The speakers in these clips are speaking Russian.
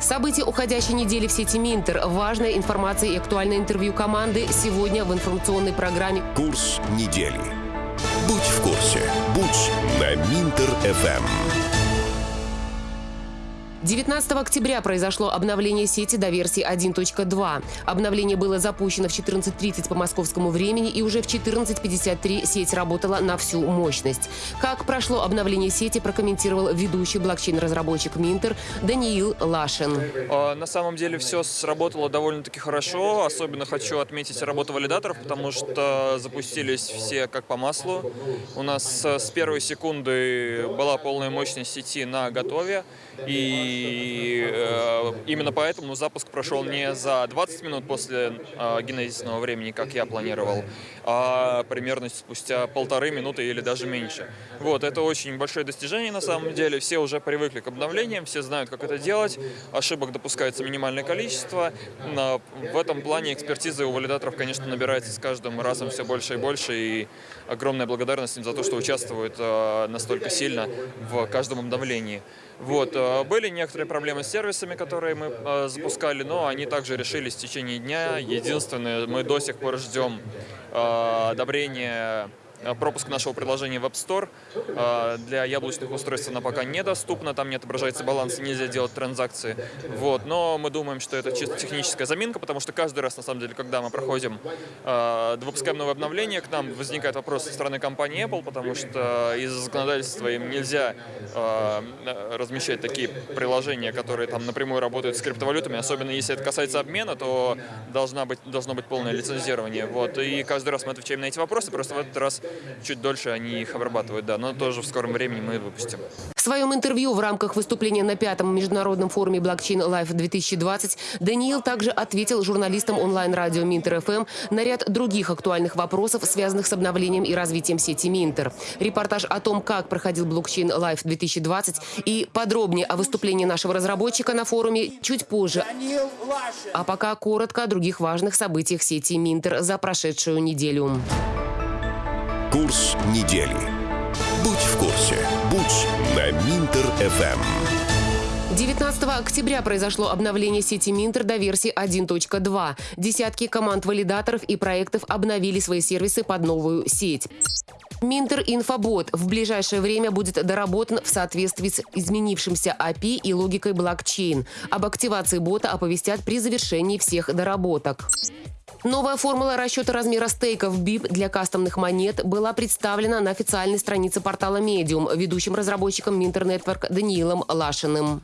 События уходящей недели в сети Минтер. Важная информация и актуальное интервью команды сегодня в информационной программе Курс недели. Будь в курсе. Будь на Минтер-ФМ. 19 октября произошло обновление сети до версии 1.2. Обновление было запущено в 14.30 по московскому времени и уже в 14.53 сеть работала на всю мощность. Как прошло обновление сети, прокомментировал ведущий блокчейн-разработчик Минтер Даниил Лашин. А, на самом деле все сработало довольно-таки хорошо. Особенно хочу отметить работу валидаторов, потому что запустились все как по маслу. У нас с первой секунды была полная мощность сети на готове. И э, именно поэтому запуск прошел не за 20 минут после э, генезисного времени, как я планировал, а примерно спустя полторы минуты или даже меньше. Вот, это очень большое достижение на самом деле. Все уже привыкли к обновлениям, все знают, как это делать. Ошибок допускается минимальное количество. Но в этом плане экспертизы у валидаторов, конечно, набирается с каждым разом все больше и больше. И огромная благодарность им за то, что участвуют э, настолько сильно в каждом обновлении. Вот. Э, были некоторые проблемы с сервисами, которые мы э, запускали, но они также решились в течение дня. Единственное, мы до сих пор ждем э, одобрения пропуск нашего приложения в App Store. Э, для яблочных устройств она пока недоступна, там не отображается баланс, нельзя делать транзакции. Вот. Но мы думаем, что это чисто техническая заминка, потому что каждый раз, на самом деле, когда мы проходим, э, выпускаем новое обновление, к нам возникает вопрос со стороны компании Apple, потому что из-за законодательства им нельзя размещать такие приложения, которые там напрямую работают с криптовалютами, особенно если это касается обмена, то должна быть, должно быть полное лицензирование. Вот. И каждый раз мы отвечаем на эти вопросы, просто в этот раз чуть дольше они их обрабатывают, да, но тоже в скором времени мы выпустим. В своем интервью в рамках выступления на пятом международном форуме Blockchain Life 2020 Даниил также ответил журналистам онлайн-радио Минтер ФМ на ряд других актуальных вопросов, связанных с обновлением и развитием сети Минтер. Репортаж о том, как проходил Blockchain Life 2020 и подробнее о выступлении нашего разработчика на форуме чуть позже. А пока коротко о других важных событиях сети Минтер за прошедшую неделю. Курс недели. Будь в курсе. Будь на Минтер-ФМ. 19 октября произошло обновление сети Минтер до версии 1.2. Десятки команд валидаторов и проектов обновили свои сервисы под новую сеть. Минтер Инфобот в ближайшее время будет доработан в соответствии с изменившимся API и логикой блокчейн. Об активации бота оповестят при завершении всех доработок. Новая формула расчета размера стейков BIP для кастомных монет была представлена на официальной странице портала Medium ведущим разработчиком Network Даниилом Лашиным.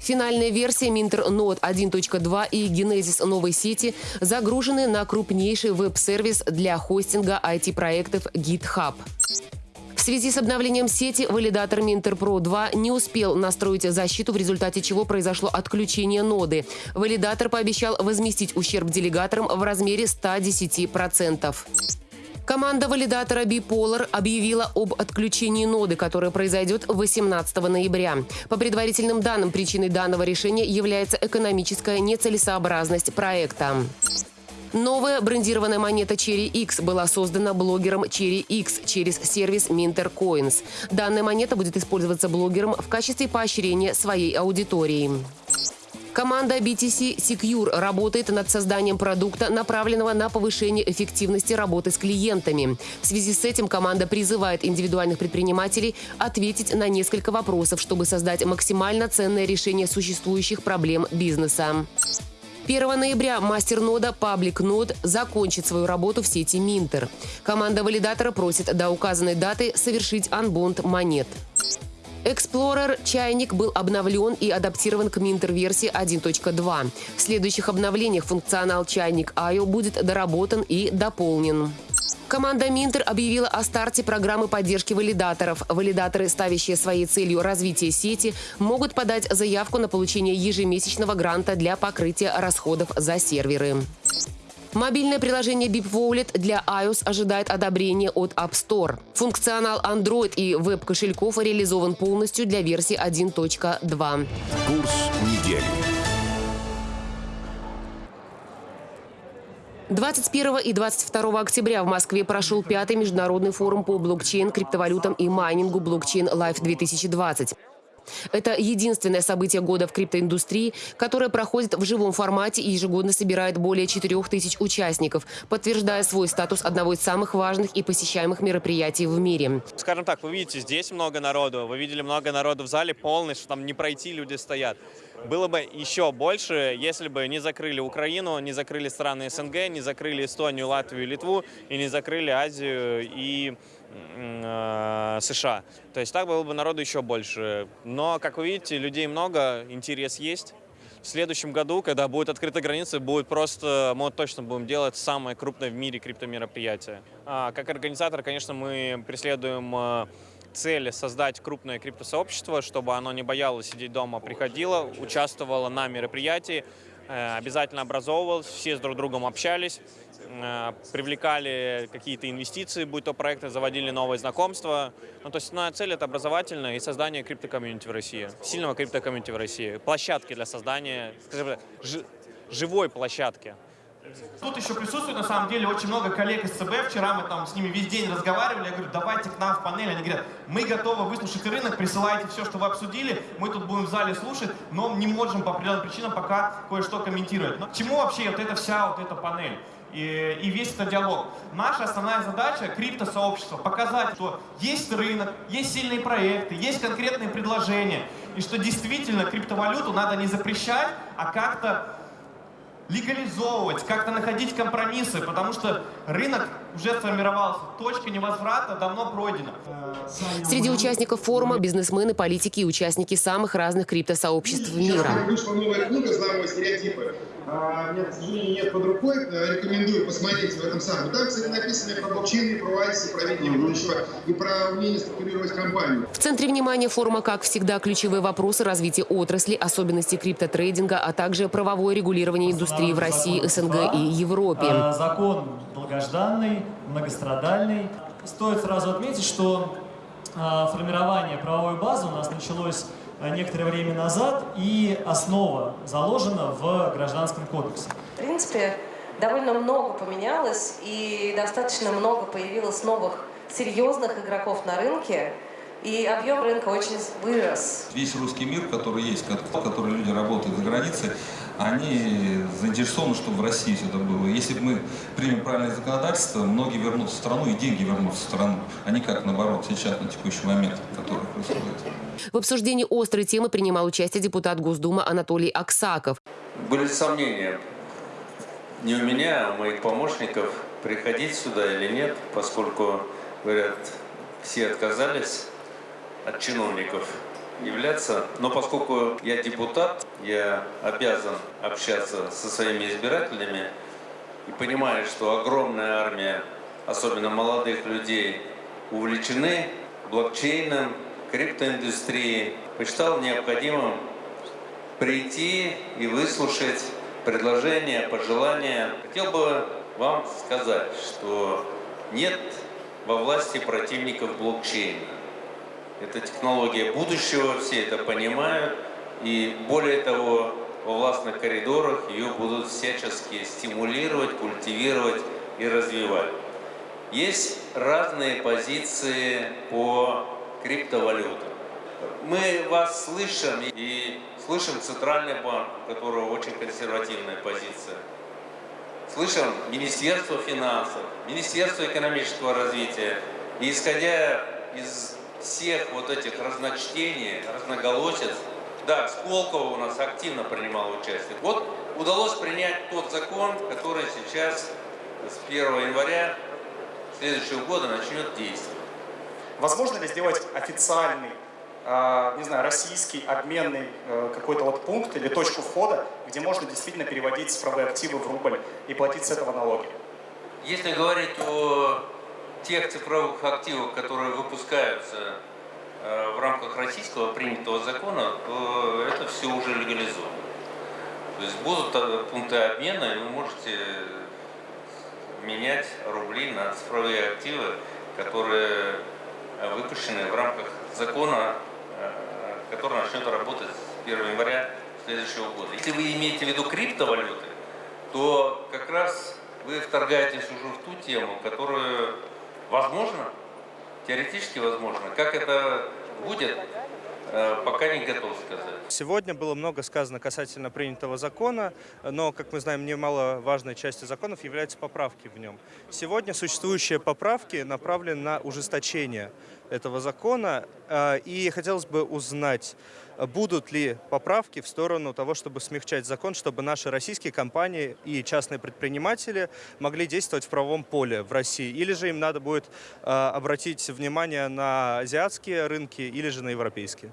Финальная версия Minter Node 1.2 и Genesis новой сети загружены на крупнейший веб-сервис для хостинга IT-проектов GitHub. Связи с обновлением сети валидатор Pro 2 не успел настроить защиту, в результате чего произошло отключение ноды. Валидатор пообещал возместить ущерб делегаторам в размере 110%. Команда валидатора Bipolar объявила об отключении ноды, которое произойдет 18 ноября. По предварительным данным, причиной данного решения является экономическая нецелесообразность проекта. Новая брендированная монета Cherry X была создана блогером Cherry X через сервис Minter Coins. Данная монета будет использоваться блогером в качестве поощрения своей аудитории. Команда BTC Secure работает над созданием продукта, направленного на повышение эффективности работы с клиентами. В связи с этим команда призывает индивидуальных предпринимателей ответить на несколько вопросов, чтобы создать максимально ценное решение существующих проблем бизнеса. 1 ноября мастер-нода Public Node закончит свою работу в сети Minter. Команда валидатора просит до указанной даты совершить анбонд монет. Explorer чайник был обновлен и адаптирован к Minter-версии 1.2. В следующих обновлениях функционал чайник IO будет доработан и дополнен. Команда Минтер объявила о старте программы поддержки валидаторов. Валидаторы, ставящие своей целью развитие сети, могут подать заявку на получение ежемесячного гранта для покрытия расходов за серверы. Мобильное приложение Bip Wallet для iOS ожидает одобрения от App Store. Функционал Android и веб-кошельков реализован полностью для версии 1.2. Курс недели. 21 и 22 октября в Москве прошел пятый международный форум по блокчейн, криптовалютам и майнингу блокчейн Life 2020. Это единственное событие года в криптоиндустрии, которое проходит в живом формате и ежегодно собирает более 4 тысяч участников, подтверждая свой статус одного из самых важных и посещаемых мероприятий в мире. Скажем так, вы видите, здесь много народу, вы видели много народу в зале полный, что там не пройти люди стоят. Было бы еще больше, если бы не закрыли Украину, не закрыли страны СНГ, не закрыли Эстонию, Латвию, Литву и не закрыли Азию и США. То есть так было бы народу еще больше. Но, как вы видите, людей много, интерес есть. В следующем году, когда будут открыты границы, будет просто, мы точно будем делать самое крупное в мире криптомероприятие. А, как организатор, конечно, мы преследуем э, цель создать крупное криптосообщество, чтобы оно не боялось сидеть дома, приходило, участвовало на мероприятии, э, обязательно образовывалось, все с друг другом общались, э, привлекали какие-то инвестиции, будь то проекты, заводили новые знакомства. Ну, то есть основная цель – это образовательное и создание криптокомьюнити в России, сильного криптокомьюнити в России, площадки для создания, скажем, живой площадки. Тут еще присутствует, на самом деле, очень много коллег из ЦБ. Вчера мы там с ними весь день разговаривали. Я говорю, давайте к нам в панель. Они говорят, мы готовы выслушать рынок, присылайте все, что вы обсудили. Мы тут будем в зале слушать, но не можем по определенным причинам пока кое-что комментировать. Но к чему вообще вот эта вся вот эта панель? И, и весь этот диалог. Наша основная задача криптосообщества показать, что есть рынок, есть сильные проекты, есть конкретные предложения, и что действительно криптовалюту надо не запрещать, а как-то легализовывать, как-то находить компромиссы, потому что рынок уже сформировался, точка невозврата давно пройдена. Среди участников форума бизнесмены, политики и участники самых разных криптосообществ мира. Вышла новая книга «Взломывая стереотипы». А, нет, к сожалению, нет под рукой. Э, рекомендую посмотреть в этом самом. Там, кстати, написано про блокчейн, про ICE, про видение будущего и про умение структурировать компанию. В центре внимания форума, как всегда, ключевые вопросы развития отрасли, особенности криптотрейдинга, а также правовое регулирование индустрии в России, СНГ и Европе. А, закон долгожданный, многострадальный. Стоит сразу отметить, что а, формирование правовой базы у нас началось Э, некоторое время назад, и основа заложена в Гражданском кодексе. В принципе, довольно много поменялось, и достаточно много появилось новых серьезных игроков на рынке, и объем рынка очень вырос. Весь русский мир, который есть, который люди работают за границей, они заинтересованы, чтобы в России все это было. Если мы примем правильное законодательство, многие вернутся в страну и деньги вернутся в страну, а не как наоборот сейчас, на текущий момент, который происходит. В обсуждении острой темы принимал участие депутат Госдумы Анатолий Аксаков. Были сомнения не у меня, а у моих помощников приходить сюда или нет, поскольку, говорят, все отказались от чиновников являться. Но поскольку я депутат, я обязан общаться со своими избирателями и понимаю, что огромная армия, особенно молодых людей, увлечены блокчейном, криптоиндустрией, посчитал необходимым прийти и выслушать предложения, пожелания. Хотел бы вам сказать, что нет во власти противников блокчейна. Это технология будущего, все это понимают. И более того, во властных коридорах ее будут всячески стимулировать, культивировать и развивать. Есть разные позиции по криптовалютам. Мы вас слышим и слышим Центральный банк, у которого очень консервативная позиция. Слышим Министерство финансов, Министерство экономического развития. И исходя из всех вот этих разночтений, разноголосиц, да, Сколково у нас активно принимал участие. Вот удалось принять тот закон, который сейчас с 1 января следующего года начнет действовать. Возможно ли сделать официальный, а, не знаю, российский обменный э, какой-то вот пункт или точку входа, где можно действительно переводить цифровые активы в рубль и платить с этого налоги? Если говорить о тех цифровых активов, которые выпускаются э, в рамках российского принятого закона, то это все уже легализовано. То есть будут э, пункты обмена, и вы можете менять рубли на цифровые активы, которые э, выпущены в рамках закона, который начнет работать с 1 января следующего года. Если вы имеете в виду криптовалюты, то как раз вы вторгаетесь уже в ту тему, которую Возможно, теоретически возможно. Как это будет, э, пока не готов сказать. Сегодня было много сказано касательно принятого закона, но, как мы знаем, немаловажной частью законов являются поправки в нем. Сегодня существующие поправки направлены на ужесточение этого закона, э, и хотелось бы узнать, будут ли поправки в сторону того, чтобы смягчать закон, чтобы наши российские компании и частные предприниматели могли действовать в правовом поле в России, или же им надо будет э, обратить внимание на азиатские рынки или же на европейские?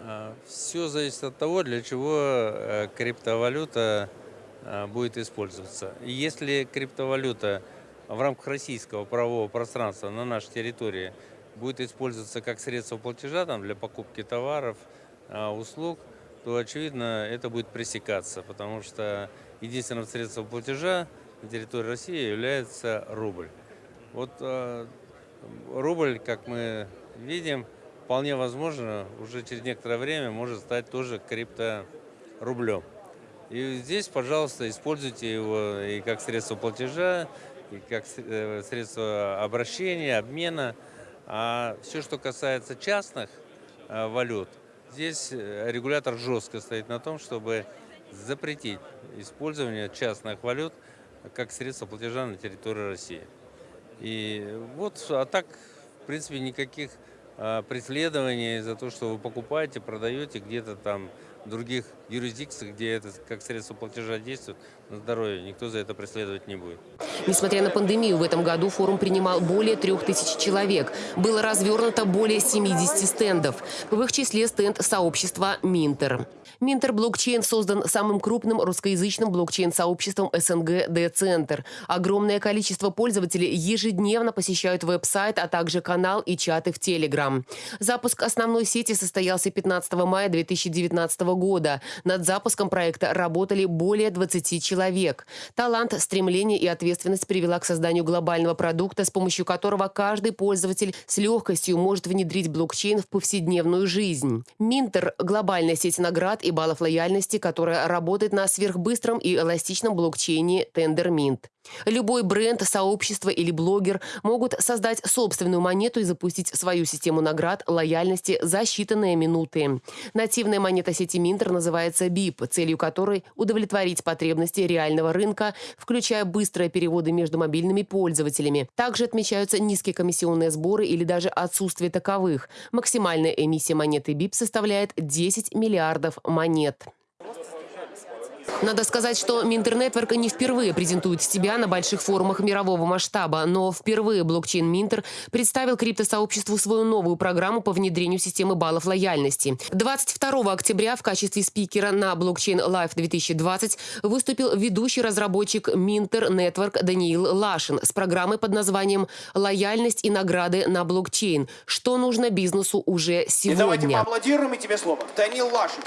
А, Все зависит от того, для чего э, криптовалюта э, будет использоваться. Если криптовалюта в рамках российского правового пространства на нашей территории будет использоваться как средство платежа там, для покупки товаров, услуг, то, очевидно, это будет пресекаться, потому что единственным средством платежа на территории России является рубль. Вот рубль, как мы видим, вполне возможно, уже через некоторое время может стать тоже крипторублем. И здесь, пожалуйста, используйте его и как средство платежа, и как э, средство обращения, обмена. А все, что касается частных э, валют, здесь э, регулятор жестко стоит на том, чтобы запретить использование частных валют как средство платежа на территории России. И вот, а так, в принципе, никаких а, преследований за то, что вы покупаете, продаете где-то там других юрисдикциях, где это как средство платежа действует на здоровье, никто за это преследовать не будет. Несмотря на пандемию, в этом году форум принимал более трех тысяч человек. Было развернуто более 70 стендов. В их числе стенд сообщества «Минтер». Минтер блокчейн создан самым крупным русскоязычным блокчейн-сообществом СНГ «Д-Центр». Огромное количество пользователей ежедневно посещают веб-сайт, а также канал и чаты в Телеграм. Запуск основной сети состоялся 15 мая 2019 года. Над запуском проекта работали более 20 человек. Талант, стремление и ответственность привела к созданию глобального продукта, с помощью которого каждый пользователь с легкостью может внедрить блокчейн в повседневную жизнь. Минтер – глобальная сеть наград и баллов лояльности, которая работает на сверхбыстром и эластичном блокчейне TenderMint. Любой бренд, сообщество или блогер могут создать собственную монету и запустить свою систему наград лояльности за считанные минуты. Нативная монета сети Минтер называется BIP, целью которой удовлетворить потребности реального рынка, включая быстрые переводы между мобильными пользователями. Также отмечаются низкие комиссионные сборы или даже отсутствие таковых. Максимальная эмиссия монеты BIP составляет 10 миллиардов монет. Надо сказать, что Минтер-нетворк не впервые презентует себя на больших форумах мирового масштаба, но впервые блокчейн Минтер представил криптосообществу свою новую программу по внедрению системы баллов лояльности. 22 октября в качестве спикера на блокчейн Live 2020 выступил ведущий разработчик Минтер Нетворк Даниил Лашин с программой под названием «Лояльность и награды на блокчейн. Что нужно бизнесу уже сегодня?» И давайте поаплодируем и тебе слово. Даниил Лашин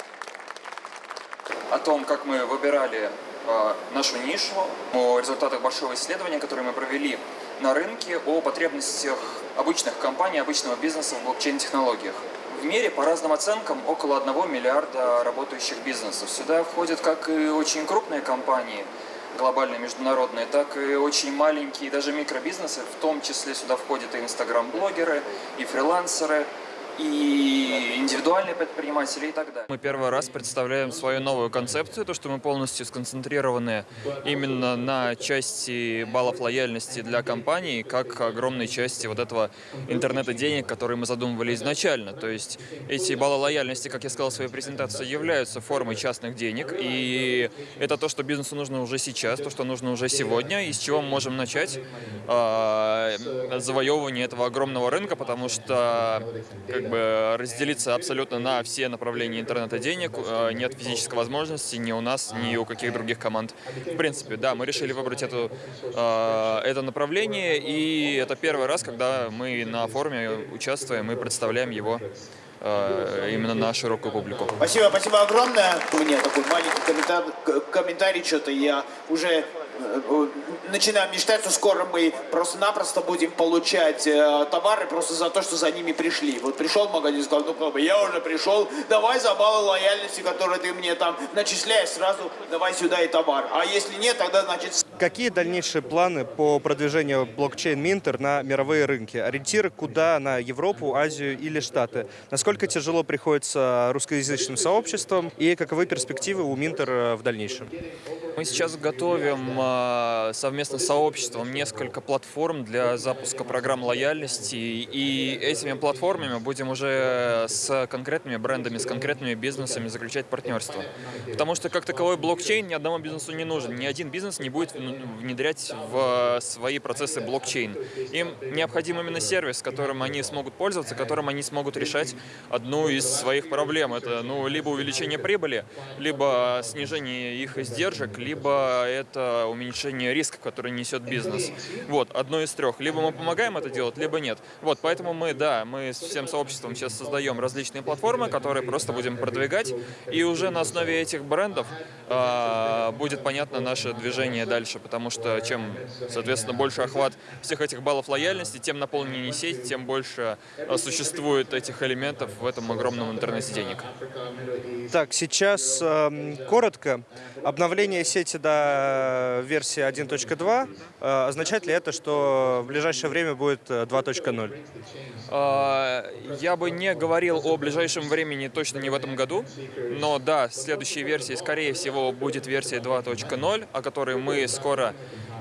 о том, как мы выбирали э, нашу нишу, о результатах большого исследования, которое мы провели на рынке, о потребностях обычных компаний, обычного бизнеса в блокчейн-технологиях. В мире, по разным оценкам, около 1 миллиарда работающих бизнесов. Сюда входят как и очень крупные компании, глобальные, международные, так и очень маленькие, даже микробизнесы, в том числе сюда входят и инстаграм-блогеры, и фрилансеры, и индивидуальные предприниматели и так далее. Мы первый раз представляем свою новую концепцию, то, что мы полностью сконцентрированы именно на части баллов лояльности для компаний, как огромной части вот этого интернета денег, которые мы задумывали изначально. То есть эти баллы лояльности, как я сказал в своей презентации, являются формой частных денег, и это то, что бизнесу нужно уже сейчас, то, что нужно уже сегодня, и с чего мы можем начать э, завоевывание этого огромного рынка, потому что как как бы разделиться абсолютно на все направления интернета денег. Э, нет физической возможности ни у нас, ни у каких других команд. В принципе, да, мы решили выбрать эту, э, это направление, и это первый раз, когда мы на форуме участвуем и представляем его э, именно на широкую публику. Спасибо, спасибо огромное. У меня такой маленький комментарий, комментарий что-то я уже начинаем мечтать, что скоро мы просто-напросто будем получать э, товары просто за то, что за ними пришли. Вот пришел магазин, сказал, ну как бы я уже пришел, давай за баллы лояльности, которые ты мне там начисляешь, сразу давай сюда и товар. А если нет, тогда значит... Какие дальнейшие планы по продвижению блокчейн Минтер на мировые рынки? Ориентиры куда? На Европу, Азию или Штаты? Насколько тяжело приходится русскоязычным сообществом и каковы перспективы у Минтер в дальнейшем? Мы сейчас готовим э, совместно с сообществом несколько платформ для запуска программ лояльности, и этими платформами будем уже с конкретными брендами, с конкретными бизнесами заключать партнерство. Потому что как таковой блокчейн ни одному бизнесу не нужен, ни один бизнес не будет внедрять в свои процессы блокчейн. Им необходим именно сервис, которым они смогут пользоваться, которым они смогут решать одну из своих проблем. Это ну, либо увеличение прибыли, либо снижение их издержек, либо это уменьшение риска, который несет бизнес. Вот, одно из трех. Либо мы помогаем это делать, либо нет. Вот, поэтому мы, да, мы с всем сообществом сейчас создаем различные платформы, которые просто будем продвигать, и уже на основе этих брендов э, будет понятно наше движение дальше, потому что чем, соответственно, больше охват всех этих баллов лояльности, тем наполненнее сеть, тем больше э, существует этих элементов в этом огромном интернете денег. Так, сейчас э, коротко. Обновление сети до версии 1.2. Э, означает ли это, что в ближайшее время будет 2.0? Э, а, я бы не говорил о ближайшем времени точно не в этом году, но да, следующей версии, скорее всего, будет версия 2.0, о которой мы скоро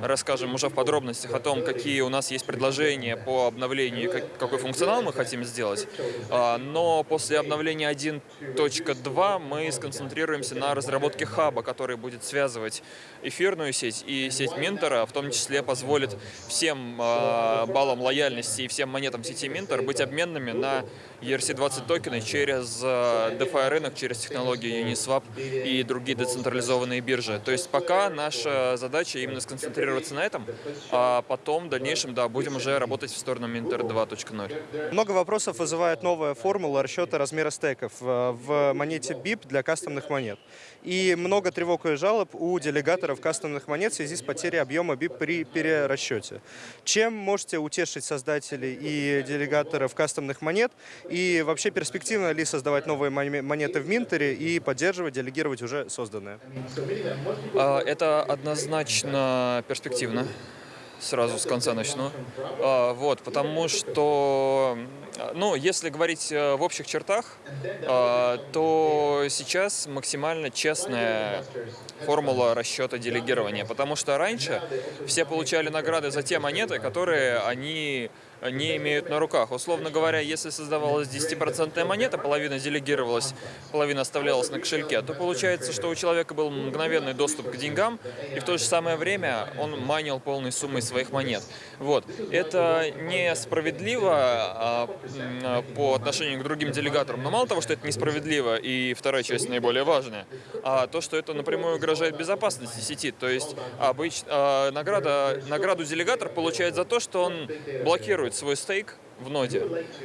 расскажем уже в подробностях о том, какие у нас есть предложения по обновлению, какой функционал мы хотим сделать. А, но после обновления 1.2 мы сконцентрируемся на разработке хаба, который будет связывать эфирную сеть и сеть Минтера, в том числе позволит всем а, баллам лояльности и всем монетам сети Минтер быть обменными на ERC-20 токены через э, DeFi рынок, через технологии Uniswap и другие децентрализованные биржи. То есть пока наша задача именно сконцентрироваться на этом, а потом в дальнейшем, да, будем уже работать в сторону Minter 2.0. Много вопросов вызывает новая формула расчета размера стейков э, в монете BIP для кастомных монет. И много тревог и жалоб у делегаторов кастомных монет в связи с потерей объема BIP при перерасчете. Чем можете утешить создателей и делегаторов кастомных монет и вообще перспективно ли создавать новые монеты в Минтере и поддерживать, делегировать уже созданные? А, это однозначно перспективно. Сразу с конца начну. А, вот, потому что ну, если говорить э, в общих чертах, э, то сейчас максимально честная формула расчета делегирования, потому что раньше все получали награды за те монеты, которые они не имеют на руках. Условно говоря, если создавалась 10% монета, половина делегировалась, половина оставлялась на кошельке, то получается, что у человека был мгновенный доступ к деньгам, и в то же самое время он майнил полной суммой своих монет. Вот. Это несправедливо а, по отношению к другим делегаторам. Но мало того, что это несправедливо, и вторая часть наиболее важная, а то, что это напрямую угрожает безопасности сети. То есть обыч... А, награда... награду делегатор получает за то, что он блокирует свой стейк, в ноде.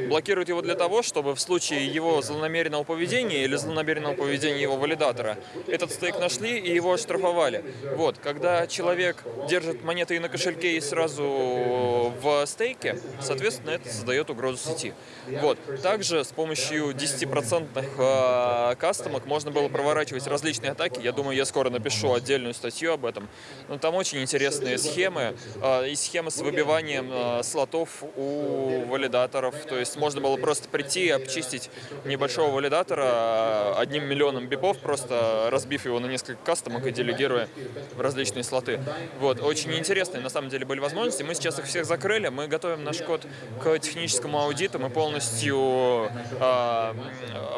Блокирует его для того, чтобы в случае его злонамеренного поведения или злонамеренного поведения его валидатора этот стейк нашли и его оштрафовали. Вот, когда человек держит монеты и на кошельке и сразу в стейке, соответственно, это создает угрозу сети. Вот. Также с помощью 10% э, кастомок можно было проворачивать различные атаки. Я думаю, я скоро напишу отдельную статью об этом. Но там очень интересные схемы. Э, и схемы с выбиванием э, слотов у валидаторов. То есть можно было просто прийти и обчистить небольшого валидатора одним миллионом бипов, просто разбив его на несколько кастомок и делегируя в различные слоты. Вот. Очень интересные на самом деле были возможности. Мы сейчас их всех закрыли. Мы готовим наш код к техническому аудиту. Мы полностью э,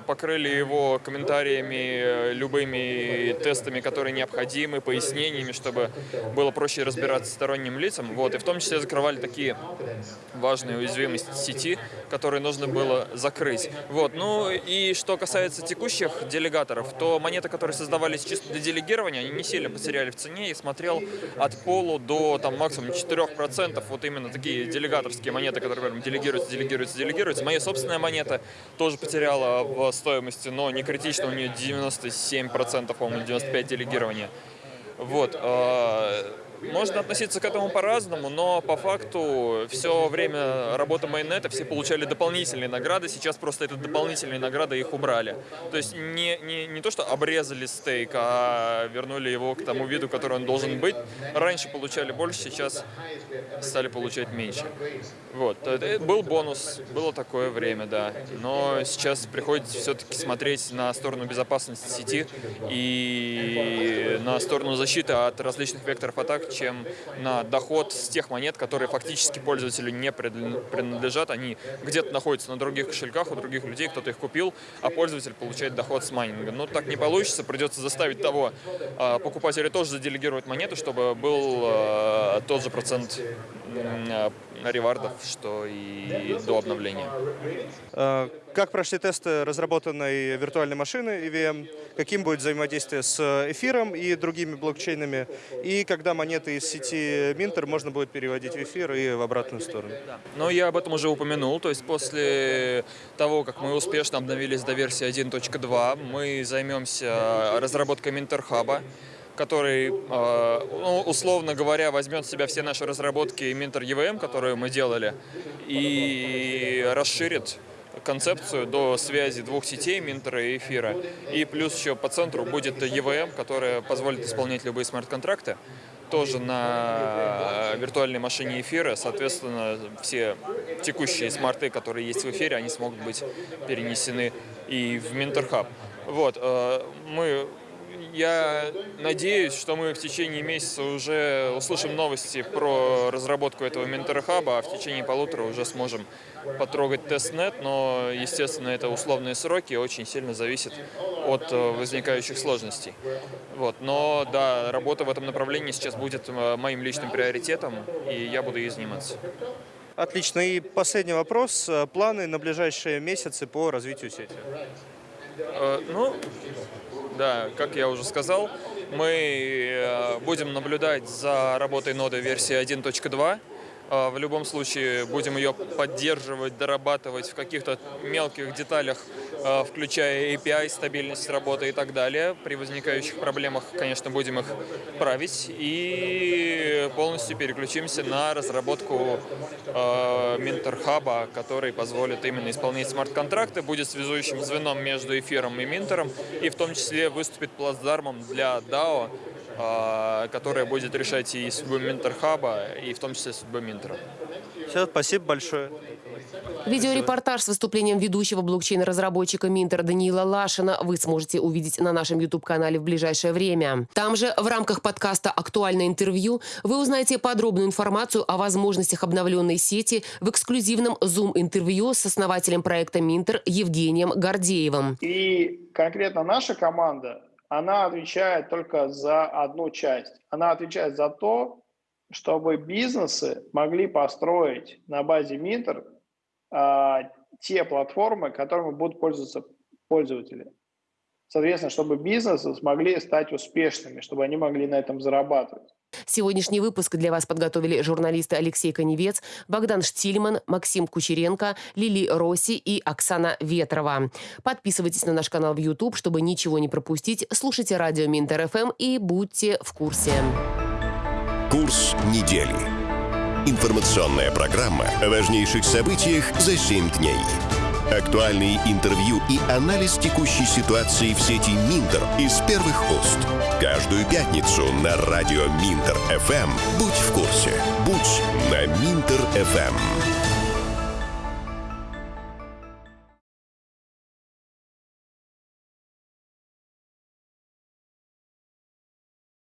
покрыли его комментариями, любыми тестами, которые необходимы, пояснениями, чтобы было проще разбираться сторонним лицам. Вот. И в том числе закрывали такие важные уязвимости сети, которые нужно было закрыть. Вот. Ну и что касается текущих делегаторов, то монеты, которые создавались чисто для делегирования, они не сильно потеряли в цене. И смотрел от полу до там, максимум 4%. Вот именно такие делегаторские монеты, которые говорим, делегируются, делегируются, делегируются. Моя собственная монета тоже потеряла в стоимости, но не критично, у нее 97%, по-моему, 95% делегирования. Вот. Можно относиться к этому по-разному, но по факту все время работы майонета все получали дополнительные награды, сейчас просто это дополнительные награды их убрали. То есть не, не, не то, что обрезали стейк, а вернули его к тому виду, который он должен быть. Раньше получали больше, сейчас стали получать меньше. Вот. Был бонус, было такое время, да. Но сейчас приходится все-таки смотреть на сторону безопасности сети и на сторону защиты от различных векторов атак, чем на доход с тех монет, которые фактически пользователю не принадлежат. Они где-то находятся на других кошельках у других людей, кто-то их купил, а пользователь получает доход с майнинга. Но так не получится, придется заставить того а, покупателя тоже заделегировать монеты, чтобы был а, тот же процент ревардов, что и до обновления. Как прошли тесты разработанной виртуальной машины EVM? Каким будет взаимодействие с эфиром и другими блокчейнами? И когда монеты из сети Minter можно будет переводить в эфир и в обратную сторону? Ну, я об этом уже упомянул. То есть после того, как мы успешно обновились до версии 1.2, мы займемся разработкой Minter Hub который, ну, условно говоря, возьмет в себя все наши разработки Minter EVM, которые мы делали, и расширит концепцию до связи двух сетей, Минтера и Эфира. И плюс еще по центру будет EVM, которая позволит исполнять любые смарт-контракты тоже на виртуальной машине эфира. Соответственно, все текущие смарты, которые есть в эфире, они смогут быть перенесены и в Минтерхаб. Вот, э, мы я надеюсь, что мы в течение месяца уже услышим новости про разработку этого Менторхаба, а в течение полутора уже сможем потрогать тестнет, но, естественно, это условные сроки, очень сильно зависит от э, возникающих сложностей. Вот. Но, да, работа в этом направлении сейчас будет э, моим личным приоритетом, и я буду ей заниматься. Отлично. И последний вопрос. Планы на ближайшие месяцы по развитию сети? Э, ну, да, как я уже сказал, мы э, будем наблюдать за работой ноды версии 1.2. Э, в любом случае будем ее поддерживать, дорабатывать в каких-то мелких деталях Э, включая API, стабильность работы и так далее. При возникающих проблемах, конечно, будем их править и полностью переключимся на разработку э, Минтер-хаба, который позволит именно исполнять смарт-контракты, будет связующим звеном между эфиром и Минтером, и в том числе выступит плацдармом для DAO, которая будет решать и судьбу Минтер-хаба, и в том числе судьбу Минтера. Все, спасибо большое. Видеорепортаж с выступлением ведущего блокчейн-разработчика Минтер Даниила Лашина вы сможете увидеть на нашем YouTube-канале в ближайшее время. Там же в рамках подкаста «Актуальное интервью» вы узнаете подробную информацию о возможностях обновленной сети в эксклюзивном Zoom-интервью с основателем проекта Минтер Евгением Гордеевым. И конкретно наша команда, она отвечает только за одну часть. Она отвечает за то, чтобы бизнесы могли построить на базе Минтер а, те платформы, которыми будут пользоваться пользователи. Соответственно, чтобы бизнесы смогли стать успешными, чтобы они могли на этом зарабатывать. Сегодняшний выпуск для вас подготовили журналисты Алексей Коневец, Богдан Штильман, Максим Кучеренко, Лили Росси и Оксана Ветрова. Подписывайтесь на наш канал в YouTube, чтобы ничего не пропустить. Слушайте радио Минтер ФМ и будьте в курсе. Курс недели. Информационная программа о важнейших событиях за 7 дней. Актуальные интервью и анализ текущей ситуации в сети Минтер из первых уст. Каждую пятницу на радио Минтер ФМ. Будь в курсе. Будь на Минтер ФМ.